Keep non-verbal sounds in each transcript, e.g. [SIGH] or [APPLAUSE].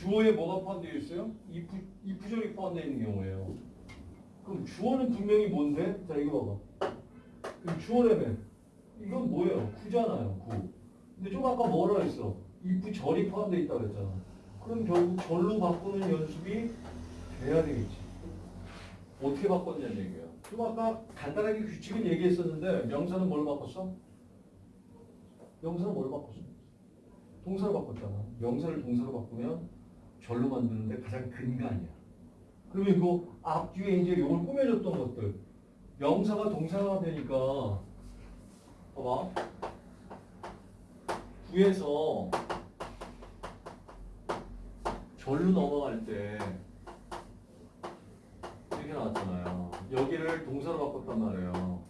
주어에 뭐가 포함되어 있어요? 이프, 이프절이 포함되어 있는 경우예요. 그럼 주어는 분명히 뭔데? 자 이거 봐봐. 그럼 주어라며. 이건 뭐예요? 구잖아요. 구. 근데 좀 아까 뭐라 했어? 이프절이 포함되어 있다고 했잖아. 그럼 결국 절로 바꾸는 연습이 돼야 되겠지. 어떻게 바꿨냐는 얘기야. 좀 아까 간단하게 규칙은 얘기했었는데 명사는 뭘 바꿨어? 명사는 뭘 바꿨어? 동사로 바꿨잖아. 명사를 동사로 바꾸면 절로 만드는데 가장 근간이야. 그러면 이거 앞뒤에 이제 이걸 꾸며줬던 것들 명사가 동사가 되니까 봐봐. 구에서 절로 넘어갈 때 이렇게 나왔잖아요. 여기를 동사로 바꿨단 말이에요.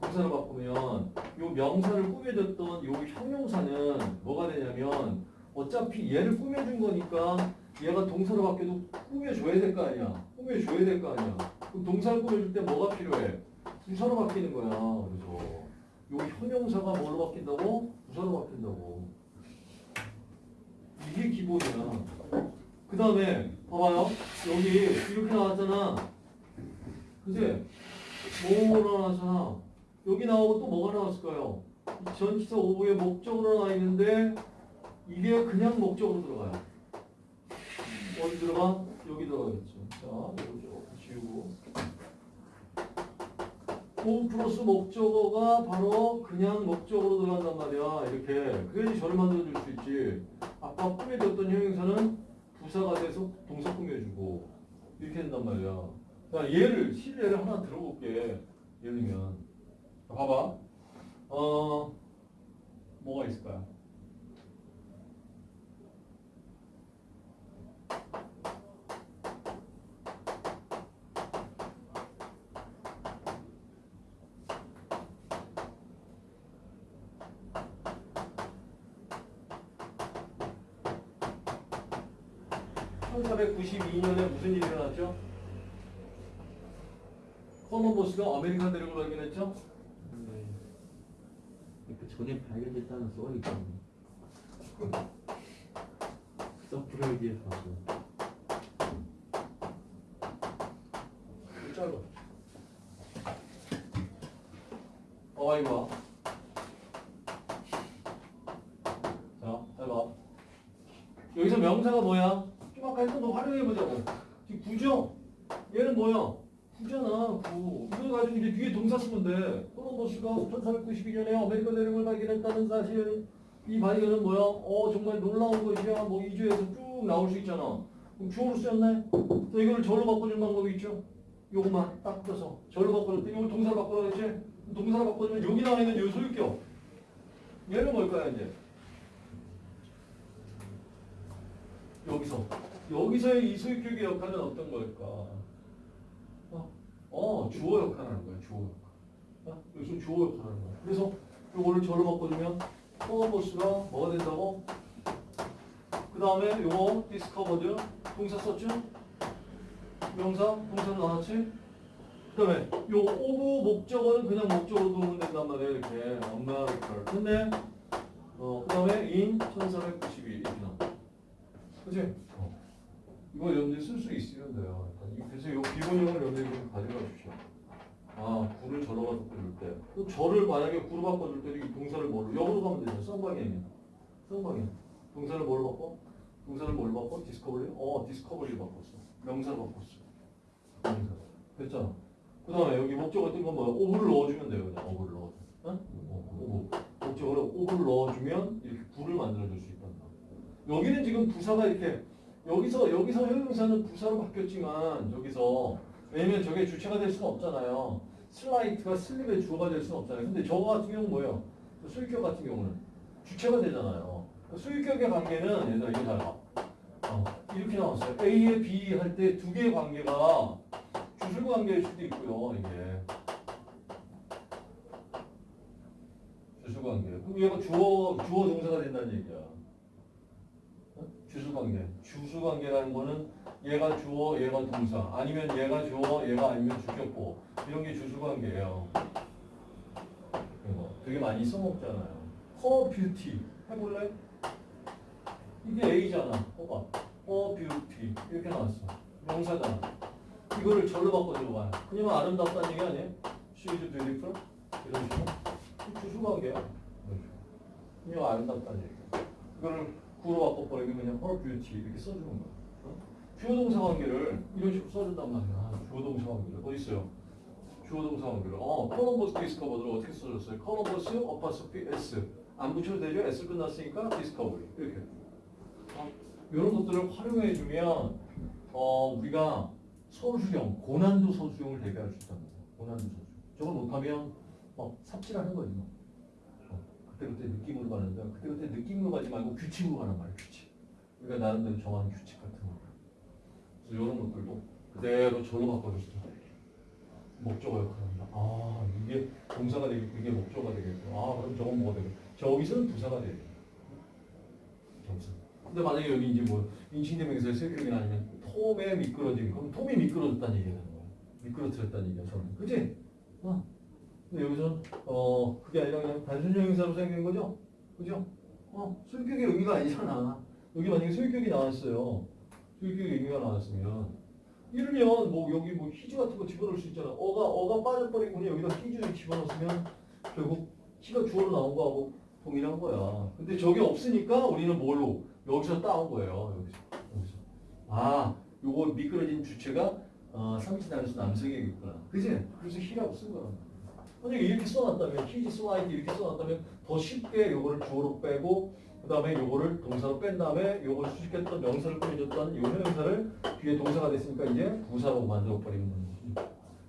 동사로 바꾸면 요 명사를 꾸며줬던 요 형용사는 뭐가 되냐면 어차피 얘를 꾸며준 거니까 얘가 동사로 바뀌어도 꾸며줘야 될 거 아니야. 꾸며줘야 될 거 아니야. 그럼 동사를 꾸며줄 때 뭐가 필요해? 부사로 바뀌는 거야. 그래서 요 형용사가 뭘로 바뀐다고? 부사로 바뀐다고. 이게 기본이야. 그 다음에 봐봐요. 여기 이렇게 나왔잖아. 그지? 뭐로 나왔잖아. 여기 나오고 또 뭐가 나왔을까요? 전치사 오부의 목적으로 나와 있는데 이게 그냥 목적으로 들어가요. 어디 들어가? 여기 들어가겠죠. 자, 이거 지우고. 오 플러스 목적어가 바로 그냥 목적으로 들어간단 말이야. 이렇게. 그래야지 저를 만들어줄 수 있지. 아까 꾸며줬던 형용사는 부사가 돼서 동사 꾸며주고 이렇게 된단 말이야. 자, 예를, 실례를 하나 들어볼게. 예를 들면. 자, 봐봐. 어, 뭐가 있을까요? (1492년에) 무슨 일이 일어났죠? 콜럼버스가 아메리카 대륙을 발견했죠? 네. 그 전에 발견됐다는 썰이 있거든요. [LAUGHS] 서프라이즈에 가서 짧아. 어, 이거. 자, 잘 봐. 여기서 명사가 뭐야? 했던 거 활용해보자고. 구죠? 얘는 뭐야? 구잖아, 구. 이걸 가지고 이제 뒤에 동사 쓰면 돼. 콜럼버스가 1492년에 아메리카 대륙을 발견했다는 사실. 이 발견은 뭐야? 어, 정말 놀라운 것이야. 뭐 is 해서 쭉 나올 수 있잖아. 그럼 주어로 쓰였네? 자, 이걸 절로 바꿔주는 방법이 있죠? 요것만 딱 떠서 절로 때 이걸 동사로 그랬지? 동사로 바꿔주면 여기 나와 있는 요 소유격 얘는 뭘까요 이제? 여기서 여기서의 이 소유격의 역할은 어떤 걸까? 어, 어 주어 역할 하는 거야 주어 역할 어? 여기서 주어 역할 하는 거야 그래서 요거를 절로 바꿔주면 콜럼버스가 뭐가 된다고? 그 다음에 요거 discovered 동사 썼죠? 명사, 동사로 나왔지? 그 다음에 요 of 목적어는 그냥 목적어로 두면 된단 말이에요 이렇게 America 근데 어, 그 다음에 in 1492 이렇게 나와 그치? 어. 이거 여러분들 쓸 수 있으면 돼요. 그래서 요 기본형을 좀 가져가 주시오. 아 구를 절로 바꿔줄 때 또 절을 만약에 구로 바꿔줄 때도 이 동사를 뭘로 역으로 가면 되죠. 쌍방향이야 쌍방향 동사를 뭘로 바꿔? 동사를 뭘로 바꿔? discovery? 어 discovery를 바꿨어. 명사로 바꿨어. 명사 됐잖아. 그 다음에 여기 목적어 뜬건 뭐야? of를 넣어주면 돼요 그냥. of를 넣어줘 응? 어, of. 목적어를 of를 넣어주면 이렇게 구를 만들어줄 수 있단다. 여기는 지금 부사가 이렇게 여기서 여기서 형용사는 부사로 바뀌었지만 여기서 왜냐면 저게 주체가 될 수는 없잖아요 slight가 sleep의 주어가 될 수는 없잖아요 근데 저거 같은 경우는 뭐예요? 저 수익격 같은 경우는 주체가 되잖아요 그 수익격의 관계는 얘들아 잘 봐. 어, 이렇게 나왔어요. A에 B 할 때 두 개의 관계가 주술 관계일 수도 있고요. 이게 주술 관계. 그럼 얘가 주어 주어 동사가 된다는 얘기야. 어? 주술 관계. 주술 관계라는 거는 얘가 주어, 얘가 동사. 아니면 얘가 주어, 얘가 아니면 주격보. 이런 게 주술 관계예요. 이거 되게 많이 써먹잖아요. 허 뷰티 해볼래? 이게 A잖아. 봐봐. 어 뷰티 이렇게 나왔어. 명사잖아. 이거를 절로 바꿔줘 봐요. 그냥 아름답다는 얘기 아니에요? She's beautiful 이런 식으로 주수관계야. 그냥 아름답다는 얘기. 이거를 구로 바꿔버리면 그냥 her beauty 이렇게 써주는 거야. 어? 주어 동사 관계를 이런 식으로 써준단 말이야. 주어 동사 관계를 어디 있어요? 주어 동사 관계를 어 콜럼버스 discover를 어떻게 써줬어요? 콜럼버스 apostrophe S 안 붙여도 되죠? S 끝났으니까 discovery 이렇게. 어? 이런 것들을 활용해 주면 어 우리가 서술형 고난도 서술형을 대비할 수 있다는 거예요. 고난도 서술. 저걸 못하면 막 삽질하는 거지. 뭐. 어, 그때그때 느낌으로 가는데 그때그때 느낌으로 가지 말고 규칙으로 가란 말이야 규칙. 우리가 나름대로 정하는 규칙 같은 거. 그래서 이런 것들도 그대로 절로 바꿔줬어. 목적어 역할합니다. 아 이게 동사가 되겠고 이게 목적어가 되겠고 아 그럼 저건 뭐가 되겠고 저기서는 부사가 되겠고. 근데 만약에 여기 이제 뭐 인칭대명사의 세격이 아니면 톰에 미끄러진 그럼 톰이 미끄러졌다는 얘기가 되는 거야. 미끄러뜨렸다는 얘기야 저는. 그지? 어. 근데 여기서는 어 그게 아니라 그냥 단순 형용사로 생긴 거죠? 그죠? 어 소유격의 의미가 아니잖아. 여기 만약에 소유격이 나왔어요. 소유격의 의미가 나왔으면 이러면 뭐 여기 뭐 히즈 같은 거 집어넣을 수 있잖아. 어가 어가 빠져버리고 그냥 여기다 히즈를 집어넣으면 결국 히가 주어로 나온 거하고 동일한 거야. 근데 저게 없으니까 우리는 뭘로 여기서 따온 거예요. 여기서 여기서 아 요거 미끄러진 주체가 어, 삼신단에서 남성이겠구나. 그지? 그래서 히라고 쓴 거란 말이야. 만약에 이렇게 써놨다면 히즈 슬라이드 이렇게 써놨다면 더 쉽게 요거를 주어로 빼고 그 다음에 요거를 동사로 뺀 다음에 요걸 수식했던 명사를 꾸며줬던 요 형용사를 뒤에 동사가 됐으니까 이제 부사로 만들어버리는 거지.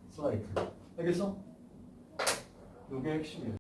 슬라이드. 알겠어? 요게 핵심이야.